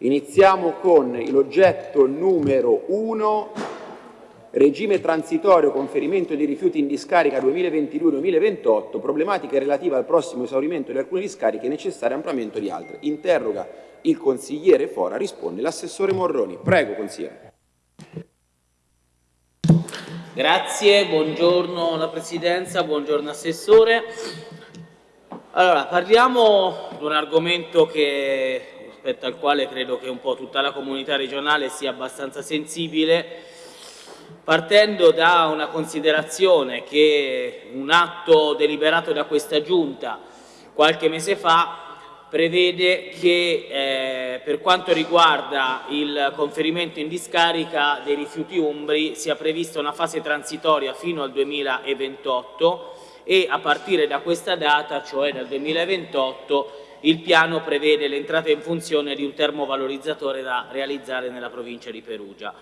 Iniziamo con l'oggetto numero 1, regime transitorio conferimento di rifiuti in discarica 2022-2028, problematiche relative al prossimo esaurimento di alcune discariche e necessario ampliamento di altre. Interroga il consigliere Fora, risponde l'assessore Morroni. Prego, consigliere. Grazie, buongiorno alla Presidenza, buongiorno Assessore. Allora, parliamo di un argomento che, rispetto al quale credo che un po' tutta la comunità regionale sia abbastanza sensibile, partendo da una considerazione che un atto deliberato da questa Giunta qualche mese fa prevede che eh, per quanto riguarda il conferimento in discarica dei rifiuti umbri sia prevista una fase transitoria fino al 2028 e a partire da questa data, cioè dal 2028, il piano prevede l'entrata in funzione di un termovalorizzatore da realizzare nella provincia di Perugia.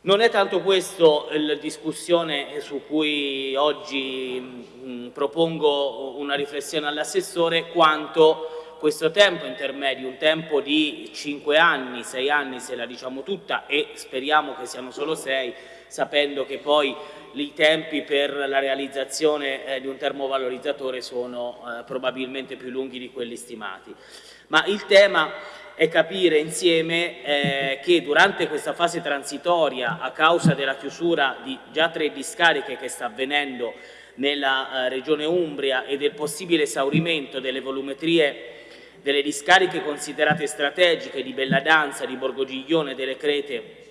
Non è tanto questo la discussione su cui oggi mh, propongo una riflessione all'assessore, quanto questo tempo intermedio, un tempo di 5 anni, 6 anni se la diciamo tutta e speriamo che siano solo 6, sapendo che poi i tempi per la realizzazione eh, di un termovalorizzatore sono eh, probabilmente più lunghi di quelli stimati. Ma il tema è capire insieme eh, che durante questa fase transitoria, a causa della chiusura di già tre discariche che sta avvenendo nella eh, regione Umbria e del possibile esaurimento delle volumetrie delle discariche considerate strategiche di Belladanza, di Borgogiglione, delle Crete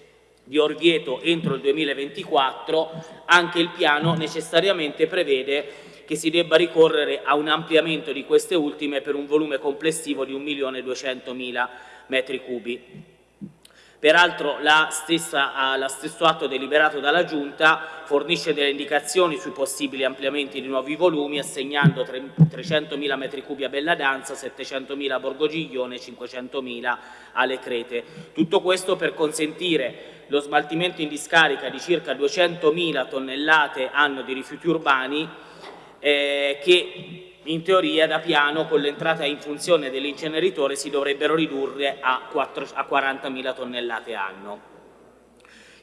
di Orvieto entro il 2024, anche il piano necessariamente prevede che si debba ricorrere a un ampliamento di queste ultime per un volume complessivo di 1.200.000 metri cubi. Peraltro la stessa, lo stesso atto deliberato dalla Giunta fornisce delle indicazioni sui possibili ampliamenti di nuovi volumi assegnando 300.000 m3 a Belladanza, 700.000 a Borgogiglione e 500.000 alle Crete. Tutto questo per consentire lo smaltimento in discarica di circa 200.000 tonnellate anno di rifiuti urbani eh, che in teoria da piano con l'entrata in funzione dell'inceneritore si dovrebbero ridurre a, a 40.000 tonnellate anno.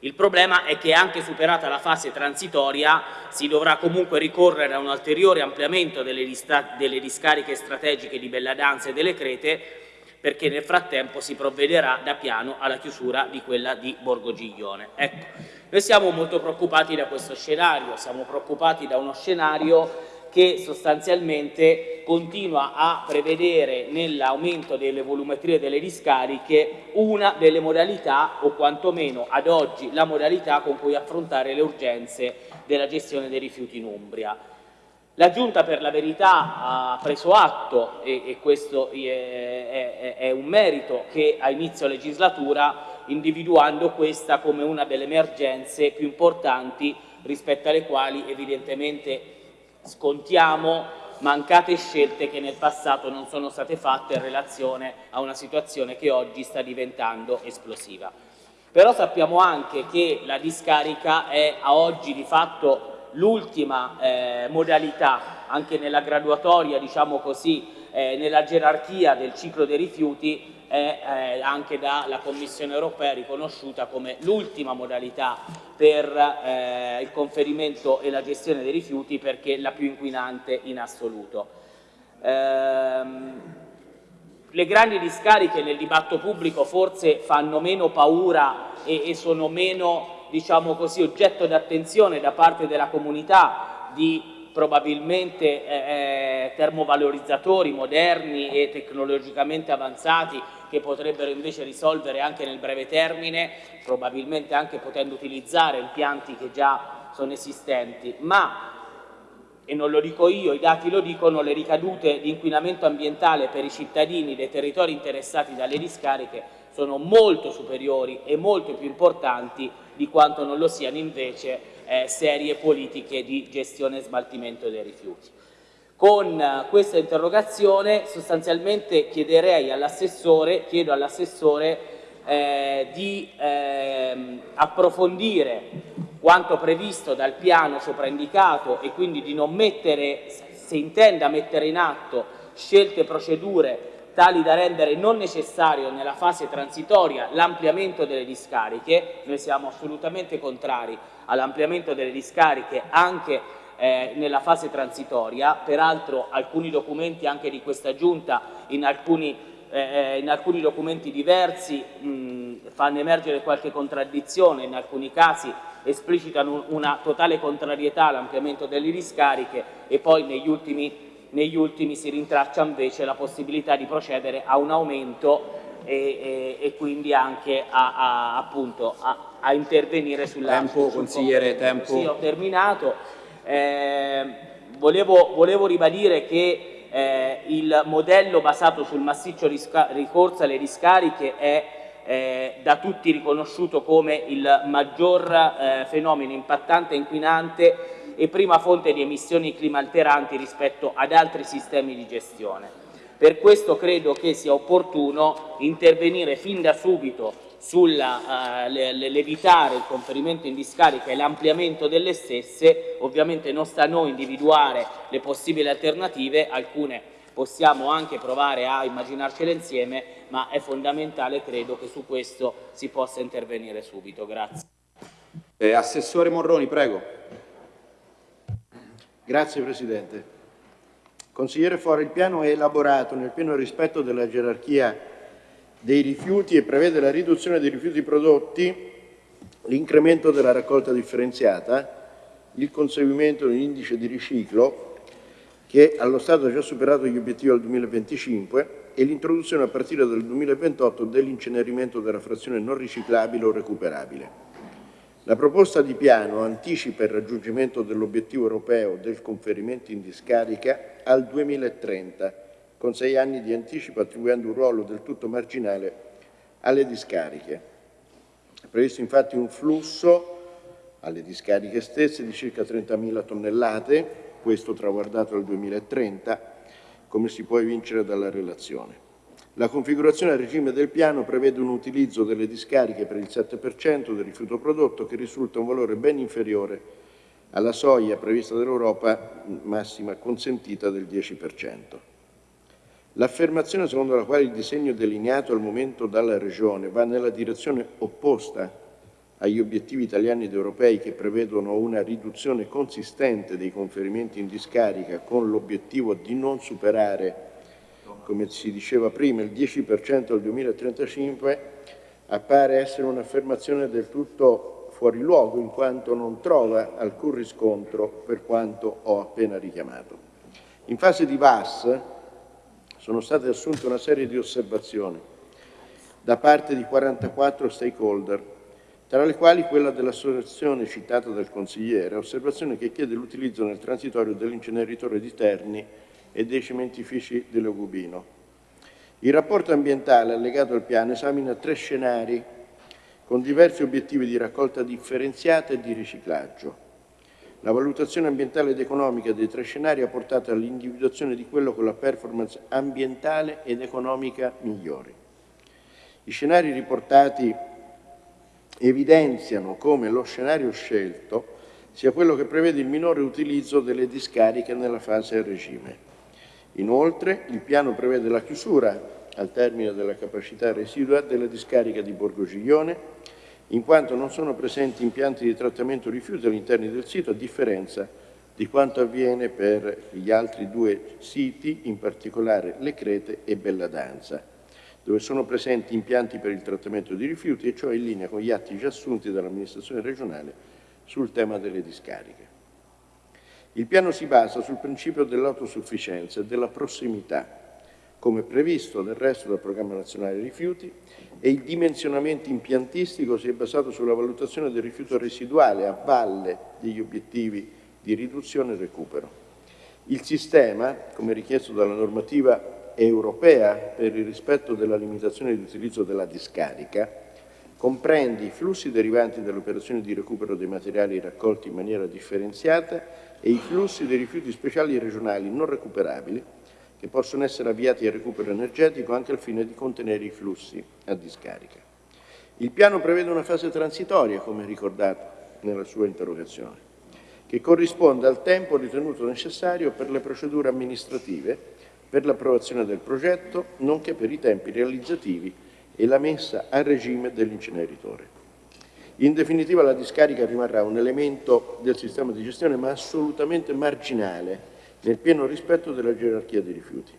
Il problema è che anche superata la fase transitoria si dovrà comunque ricorrere a un ulteriore ampliamento delle, delle discariche strategiche di Belladanza e delle Crete perché nel frattempo si provvederà da piano alla chiusura di quella di Borgogiglione. Ecco, noi siamo molto preoccupati da questo scenario, siamo preoccupati da uno scenario che sostanzialmente continua a prevedere nell'aumento delle volumetrie delle discariche una delle modalità o quantomeno ad oggi la modalità con cui affrontare le urgenze della gestione dei rifiuti in Umbria. La Giunta per la verità ha preso atto, e, e questo è, è, è, un merito, che a inizio legislatura individuando questa come una delle emergenze più importanti rispetto alle quali evidentemente scontiamo mancate scelte che nel passato non sono state fatte in relazione a una situazione che oggi sta diventando esplosiva. Però sappiamo anche che la discarica è a oggi di fatto l'ultima eh, modalità, anche nella graduatoria, diciamo così, eh, nella gerarchia del ciclo dei rifiuti è eh, anche dalla Commissione europea riconosciuta come l'ultima modalità per eh, il conferimento e la gestione dei rifiuti perché la più inquinante in assoluto. Ehm, le grandi discariche nel dibattito pubblico forse fanno meno paura e, e sono meno diciamo così, oggetto di attenzione da parte della comunità di probabilmente eh, eh, termovalorizzatori moderni e tecnologicamente avanzati che potrebbero invece risolvere anche nel breve termine, probabilmente anche potendo utilizzare impianti che già sono esistenti, ma e non lo dico io, i dati lo dicono, le ricadute di inquinamento ambientale per i cittadini dei territori interessati dalle discariche sono molto superiori e molto più importanti di quanto non lo siano invece eh, serie politiche di gestione e smaltimento dei rifiuti. Con eh, questa interrogazione sostanzialmente chiederei all'assessore, chiedo all'assessore eh, di ehm, approfondire quanto previsto dal piano sopraindicato e quindi di non mettere, se intenda mettere in atto scelte e procedure tali da rendere non necessario nella fase transitoria l'ampliamento delle discariche. Noi siamo assolutamente contrari all'ampliamento delle discariche anche eh, nella fase transitoria, peraltro alcuni documenti anche di questa Giunta in alcuni, eh, in alcuni documenti diversi mh, fanno emergere qualche contraddizione, in alcuni casi esplicitano una totale contrarietà all'ampliamento delle discariche e poi negli ultimi negli ultimi si rintraccia invece la possibilità di procedere a un aumento e, e, e quindi anche a, a, appunto, a, a intervenire sulla... Tempo, sul consigliere, tempo. Sì, ho terminato. Eh, volevo, volevo, ribadire che eh, il modello basato sul massiccio ricorso alle discariche è eh, da tutti riconosciuto come il maggior eh, fenomeno impattante e inquinante e prima fonte di emissioni climalteranti rispetto ad altri sistemi di gestione. Per questo credo che sia opportuno intervenire fin da subito sull'evitare uh, il conferimento in discarica e l'ampliamento delle stesse, ovviamente non sta a noi individuare le possibili alternative, alcune possiamo anche provare a immaginarcele insieme, ma è fondamentale, credo, che su questo si possa intervenire subito. Grazie. Eh, Assessore Morroni, prego. Grazie Presidente. Consigliere Fora, il piano è elaborato nel pieno rispetto della gerarchia dei rifiuti e prevede la riduzione dei rifiuti prodotti, l'incremento della raccolta differenziata, il conseguimento di un indice di riciclo che allo Stato ha già superato gli obiettivi al 2025 e l'introduzione a partire dal 2028 dell'incenerimento della frazione non riciclabile o recuperabile. La proposta di piano anticipa il raggiungimento dell'obiettivo europeo del conferimento in discarica al 2030, con sei anni di anticipo attribuendo un ruolo del tutto marginale alle discariche. È previsto infatti un flusso alle discariche stesse di circa 30.000 tonnellate, questo traguardato al 2030, come si può evincere dalla relazione. La configurazione a regime del piano prevede un utilizzo delle discariche per il 7% del rifiuto prodotto che risulta un valore ben inferiore alla soglia prevista dall'Europa massima consentita del 10%. L'affermazione secondo la quale il disegno delineato al momento dalla Regione va nella direzione opposta agli obiettivi italiani ed europei che prevedono una riduzione consistente dei conferimenti in discarica con l'obiettivo di non superare come si diceva prima, il 10% al 2035, appare essere un'affermazione del tutto fuori luogo in quanto non trova alcun riscontro per quanto ho appena richiamato. In fase di VAS sono state assunte una serie di osservazioni da parte di 44 stakeholder, tra le quali quella dell'associazione citata dal consigliere, osservazione che chiede l'utilizzo nel transitorio dell'inceneritore di Terni e dei cementifici di Logubino. Il rapporto ambientale allegato al piano esamina tre scenari con diversi obiettivi di raccolta differenziata e di riciclaggio. La valutazione ambientale ed economica dei tre scenari ha portato all'individuazione di quello con la performance ambientale ed economica migliori. I scenari riportati evidenziano come lo scenario scelto sia quello che prevede il minore utilizzo delle discariche nella fase a regime. Inoltre, il piano prevede la chiusura, al termine della capacità residua, della discarica di Borgo Giglione, in quanto non sono presenti impianti di trattamento rifiuti all'interno del sito, a differenza di quanto avviene per gli altri due siti, in particolare Le Crete e Belladanza, dove sono presenti impianti per il trattamento di rifiuti e ciò in linea con gli atti già assunti dall'amministrazione regionale sul tema delle discariche. Il piano si basa sul principio dell'autosufficienza e della prossimità, come previsto del resto dal Programma Nazionale Rifiuti, e il dimensionamento impiantistico si è basato sulla valutazione del rifiuto residuale a valle degli obiettivi di riduzione e recupero. Il sistema, come richiesto dalla normativa europea per il rispetto della limitazione di utilizzo della discarica, comprende i flussi derivanti dalle operazioni di recupero dei materiali raccolti in maniera differenziata e i flussi dei rifiuti speciali regionali non recuperabili che possono essere avviati al recupero energetico anche al fine di contenere i flussi a discarica. Il piano prevede una fase transitoria, come ricordato nella sua interrogazione, che corrisponde al tempo ritenuto necessario per le procedure amministrative per l'approvazione del progetto, nonché per i tempi realizzativi e la messa a regime dell'inceneritore. In definitiva la discarica rimarrà un elemento del sistema di gestione ma assolutamente marginale nel pieno rispetto della gerarchia dei rifiuti.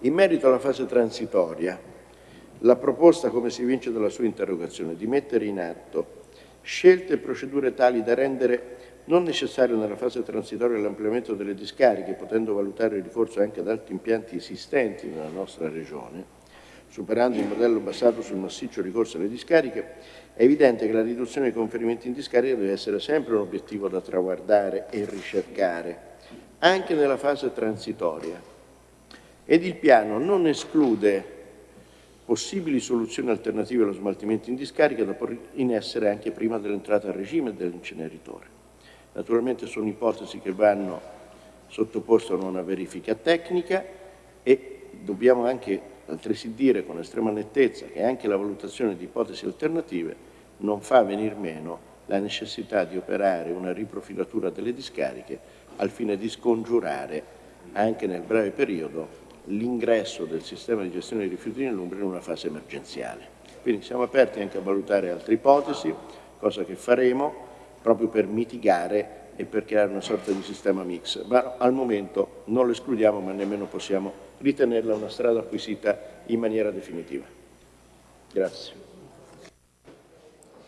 In merito alla fase transitoria, la proposta, come si evince dalla sua interrogazione, di mettere in atto scelte e procedure tali da rendere non necessario nella fase transitoria l'ampliamento delle discariche, potendo valutare il ricorso anche ad altri impianti esistenti nella nostra Regione, superando il modello basato sul massiccio ricorso alle discariche, è evidente che la riduzione dei conferimenti in discarica deve essere sempre un obiettivo da traguardare e ricercare, anche nella fase transitoria. Ed il piano non esclude possibili soluzioni alternative allo smaltimento in discarica da porre in essere anche prima dell'entrata a regime dell'inceneritore. Naturalmente sono ipotesi che vanno sottoposte a una verifica tecnica e dobbiamo anche altresì dire con estrema nettezza che anche la valutazione di ipotesi alternative non fa venir meno la necessità di operare una riprofilatura delle discariche al fine di scongiurare anche nel breve periodo l'ingresso del sistema di gestione dei rifiuti in Umbria in una fase emergenziale. Quindi siamo aperti anche a valutare altre ipotesi, cosa che faremo proprio per mitigare e per creare una sorta di sistema mix, ma al momento non lo escludiamo ma nemmeno possiamo ritenerla una strada acquisita in maniera definitiva. Grazie.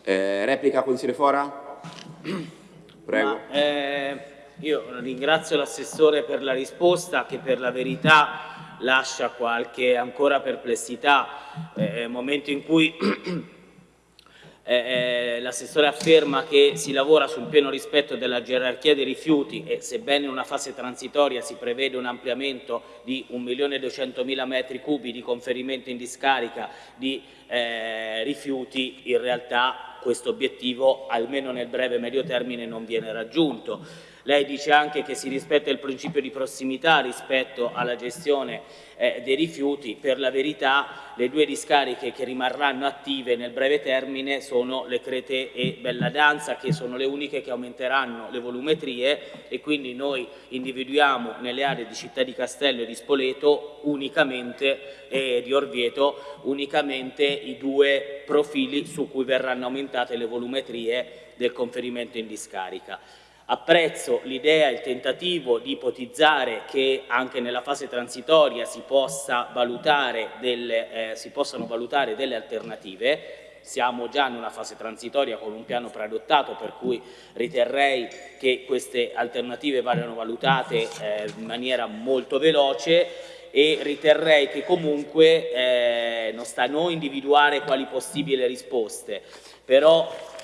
Eh, replica consigliere Fora? Prego. Ma, eh, io ringrazio l'assessore per la risposta che per la verità lascia qualche ancora perplessità, eh, momento in cui eh, eh, l'assessore afferma che si lavora sul pieno rispetto della gerarchia dei rifiuti e sebbene in una fase transitoria si prevede un ampliamento di 1.200.000 metri cubi di conferimento in discarica di eh, rifiuti, in realtà questo obiettivo almeno nel breve medio termine non viene raggiunto. Lei dice anche che si rispetta il principio di prossimità rispetto alla gestione eh, dei rifiuti. Per la verità le due discariche che rimarranno attive nel breve termine sono le Crete e Bella Danza che sono le uniche che aumenteranno le volumetrie e quindi noi individuiamo nelle aree di Città di Castello e di Spoleto unicamente e di Orvieto unicamente i due profili su cui verranno aumentate le volumetrie del conferimento in discarica. Apprezzo l'idea, il tentativo di ipotizzare che anche nella fase transitoria si, possa valutare delle, eh, si possano valutare delle alternative, siamo già in una fase transitoria con un piano preadottato per cui riterrei che queste alternative vadano valutate eh, in maniera molto veloce e riterrei che comunque eh, non sta a noi individuare quali possibili risposte, però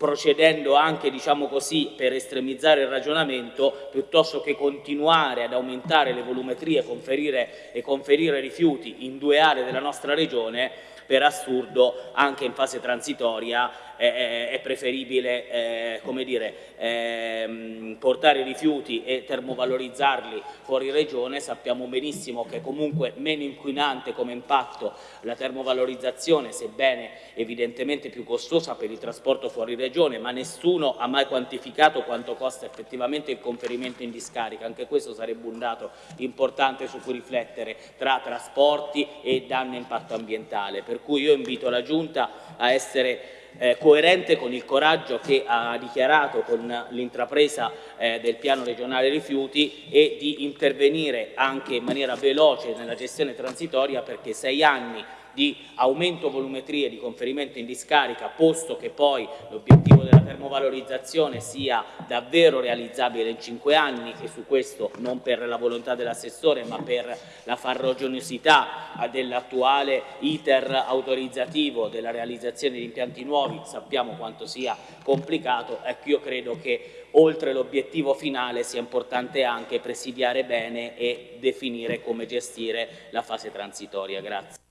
procedendo anche diciamo così, per estremizzare il ragionamento, piuttosto che continuare ad aumentare le volumetrie conferire, e conferire rifiuti in due aree della nostra regione, per assurdo anche in fase transitoria è, è preferibile eh, come dire, eh, portare i rifiuti e termovalorizzarli fuori regione, sappiamo benissimo che comunque meno inquinante come impatto la termovalorizzazione, sebbene evidentemente più costosa per il trasporto fuori regione, ma nessuno ha mai quantificato quanto costa effettivamente il conferimento in discarica, anche questo sarebbe un dato importante su cui riflettere tra trasporti e danno impatto ambientale, per cui io invito la Giunta a essere eh, coerente con il coraggio che ha dichiarato con l'intrapresa eh, del piano regionale rifiuti e di intervenire anche in maniera veloce nella gestione transitoria perché sei anni di aumento volumetrie di conferimento in discarica, posto che poi l'obiettivo della termovalorizzazione sia davvero realizzabile in cinque anni e su questo non per la volontà dell'assessore ma per la farroginosità dell'attuale iter autorizzativo della realizzazione di impianti nuovi, sappiamo quanto sia complicato, ecco io credo che oltre l'obiettivo finale sia importante anche presidiare bene e definire come gestire la fase transitoria. Grazie.